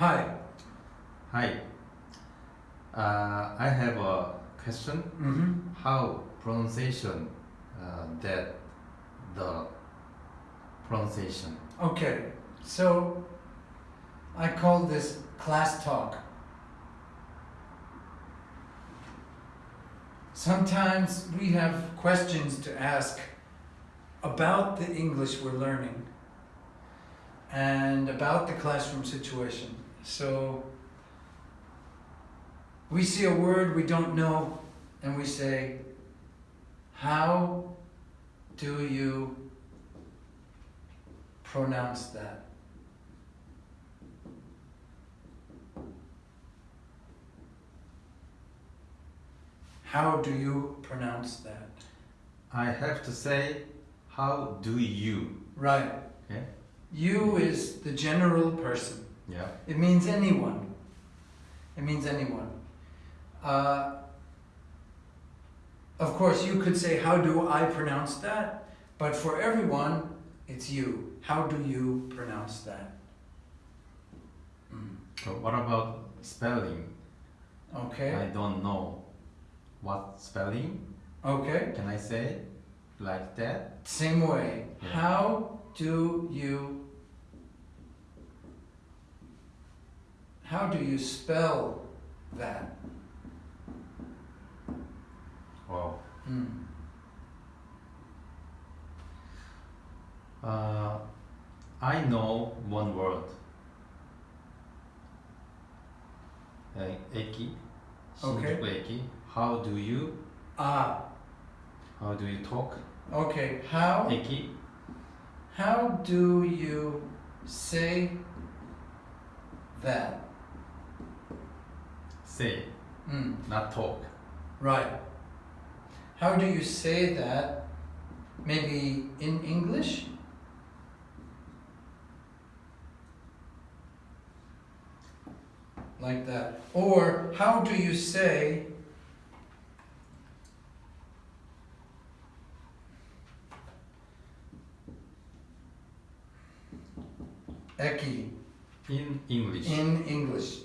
Hi. Hi. Uh, I have a question. Mm-hmm. How pronunciation uh, that the pronunciation? Okay, so I call this class talk. Sometimes we have questions to ask about the English we're learning and about the classroom situation. So we see a word we don't know and we say, How do you pronounce that? How do you pronounce that? I have to say, how do you? Right. Okay. You is the general person. Yeah. It means anyone. It means anyone. Uh, of course, you could say, How do I pronounce that? But for everyone, it's you. How do you pronounce that? Mm. So what about spelling? Okay. I don't know what spelling. Okay. Can I say like that? Same way. Yeah. How do you how do you spell that? Wow. Mm. Uh, I know one word. Uh, eki. Okay. Eki. How do you? Ah, How do you talk? okay. How Eki. how do you say that? Say, Mm. not talk. Right. How do you say that? Maybe in English? Like that. Or how do you say Eki In English. in English?